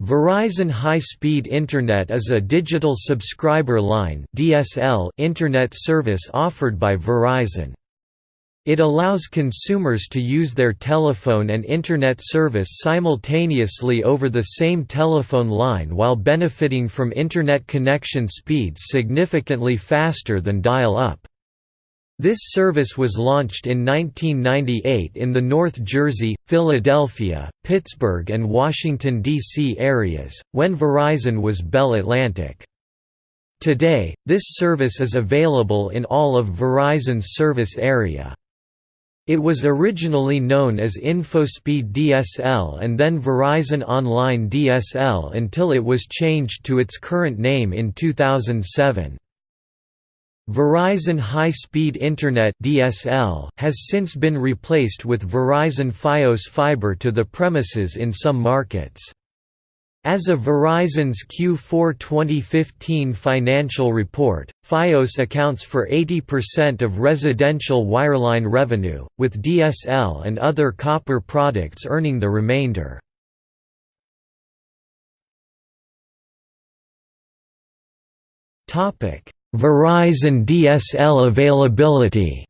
Verizon High Speed Internet is a digital subscriber line (DSL) internet service offered by Verizon. It allows consumers to use their telephone and internet service simultaneously over the same telephone line while benefiting from internet connection speeds significantly faster than dial-up. This service was launched in 1998 in the North Jersey, Philadelphia, Pittsburgh and Washington, D.C. areas, when Verizon was Bell Atlantic. Today, this service is available in all of Verizon's service area. It was originally known as InfoSpeed DSL and then Verizon Online DSL until it was changed to its current name in 2007. Verizon High Speed Internet (DSL) has since been replaced with Verizon Fios fiber to the premises in some markets. As of Verizon's Q4 2015 financial report, Fios accounts for 80% of residential wireline revenue, with DSL and other copper products earning the remainder. Topic: Verizon DSL availability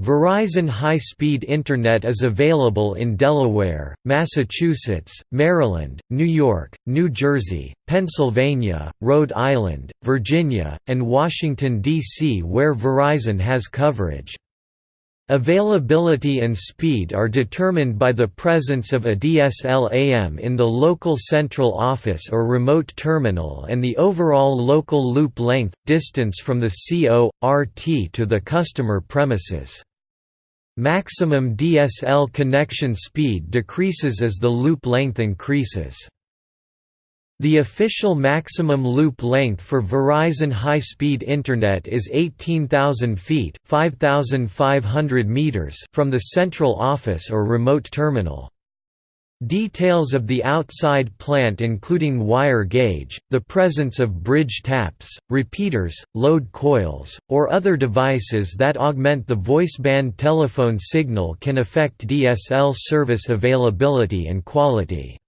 Verizon high-speed Internet is available in Delaware, Massachusetts, Maryland, New York, New Jersey, Pennsylvania, Rhode Island, Virginia, and Washington, D.C. where Verizon has coverage. Availability and speed are determined by the presence of a DSLAM in the local central office or remote terminal and the overall local loop length, distance from the CO.RT to the customer premises. Maximum DSL connection speed decreases as the loop length increases. The official maximum loop length for Verizon high-speed Internet is 18,000 feet meters from the central office or remote terminal. Details of the outside plant including wire gauge, the presence of bridge taps, repeaters, load coils, or other devices that augment the voiceband telephone signal can affect DSL service availability and quality.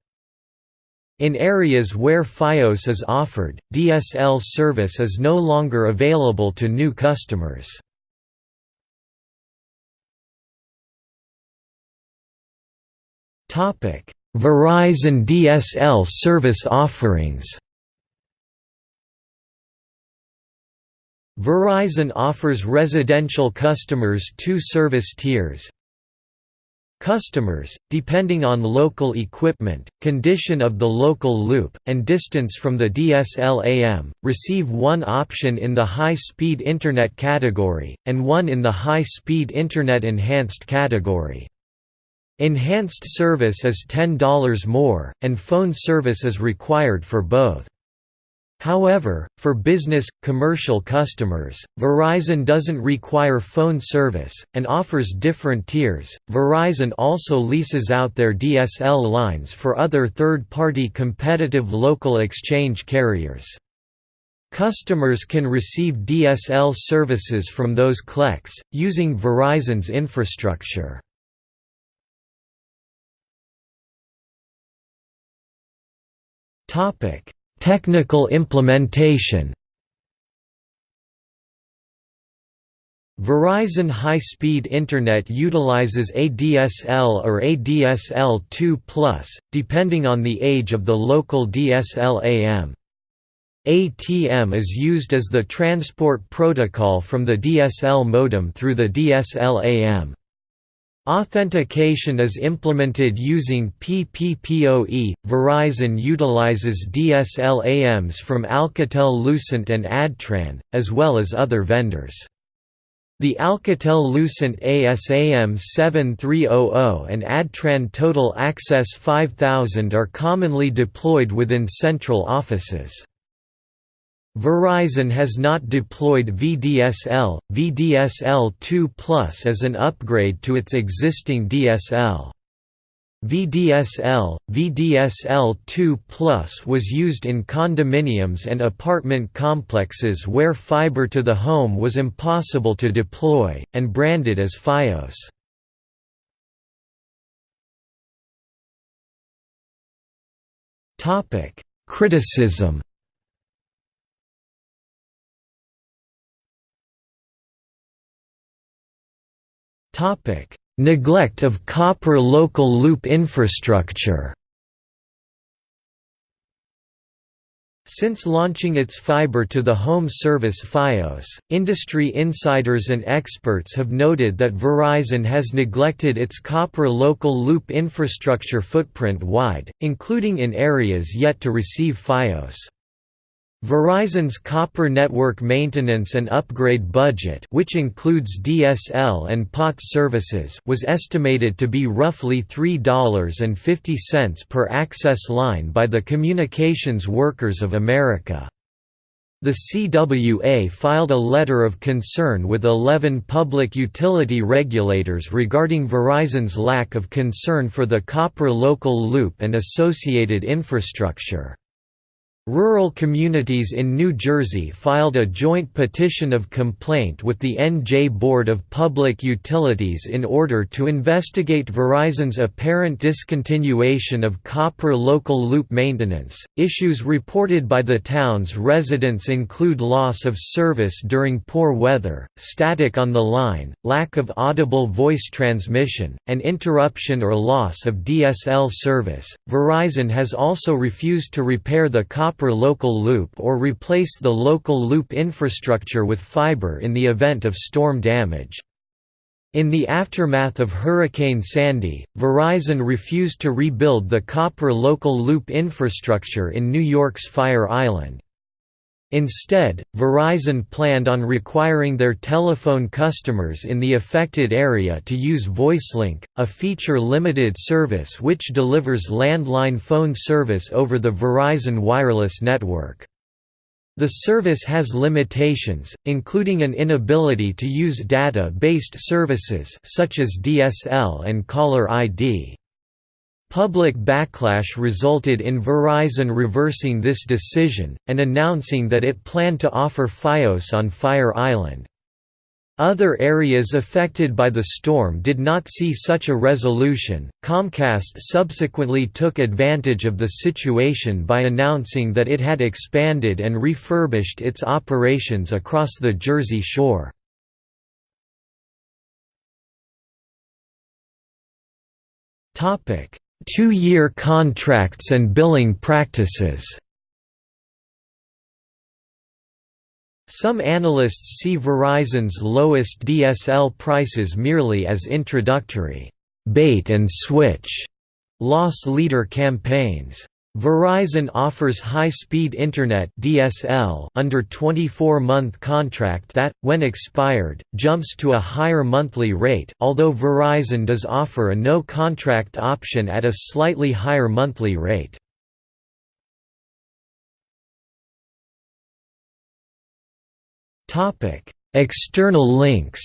In areas where Fios is offered, DSL service is no longer available to new customers. Verizon DSL service offerings Verizon offers residential customers two service tiers, Customers, depending on local equipment, condition of the local loop, and distance from the DSLAM, receive one option in the high-speed Internet category, and one in the high-speed Internet Enhanced category. Enhanced service is $10 more, and phone service is required for both. However, for business, commercial customers, Verizon doesn't require phone service, and offers different tiers. Verizon also leases out their DSL lines for other third party competitive local exchange carriers. Customers can receive DSL services from those CLECs, using Verizon's infrastructure. Topic Technical implementation Verizon High Speed Internet utilizes ADSL or ADSL2+, depending on the age of the local DSLAM. ATM is used as the transport protocol from the DSL modem through the DSLAM. Authentication is implemented using PPPoE. Verizon utilizes DSLAMs from Alcatel-Lucent and Adtran, as well as other vendors. The Alcatel-Lucent ASAM 7300 and Adtran Total Access 5000 are commonly deployed within central offices. Verizon has not deployed VDSL, VDSL2 Plus as an upgrade to its existing DSL. VDSL, VDSL2 was used in condominiums and apartment complexes where fiber to the home was impossible to deploy, and branded as FiOS. Criticism Neglect of copper local loop infrastructure Since launching its fiber to the home service Fios, industry insiders and experts have noted that Verizon has neglected its copper local loop infrastructure footprint wide, including in areas yet to receive Fios. Verizon's copper network maintenance and upgrade budget which includes DSL and POTS services was estimated to be roughly $3.50 per access line by the Communications Workers of America. The CWA filed a letter of concern with 11 public utility regulators regarding Verizon's lack of concern for the copper local loop and associated infrastructure. Rural communities in New Jersey filed a joint petition of complaint with the NJ Board of Public Utilities in order to investigate Verizon's apparent discontinuation of copper local loop maintenance. Issues reported by the town's residents include loss of service during poor weather, static on the line, lack of audible voice transmission, and interruption or loss of DSL service. Verizon has also refused to repair the copper copper local loop or replace the local loop infrastructure with fiber in the event of storm damage. In the aftermath of Hurricane Sandy, Verizon refused to rebuild the copper local loop infrastructure in New York's Fire Island. Instead, Verizon planned on requiring their telephone customers in the affected area to use VoiceLink, a feature-limited service which delivers landline phone service over the Verizon wireless network. The service has limitations, including an inability to use data-based services such as DSL and caller ID. Public backlash resulted in Verizon reversing this decision, and announcing that it planned to offer Fios on Fire Island. Other areas affected by the storm did not see such a resolution. Comcast subsequently took advantage of the situation by announcing that it had expanded and refurbished its operations across the Jersey Shore. Topic: Two-year contracts and billing practices Some analysts see Verizon's lowest DSL prices merely as introductory bait-and-switch loss leader campaigns. Verizon offers high-speed Internet (DSL) under 24-month contract that, when expired, jumps to a higher monthly rate although Verizon does offer a no-contract option at a slightly higher monthly rate. External links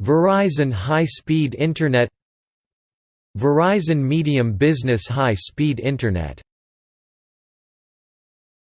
Verizon High-Speed Internet Verizon Medium Business High Speed Internet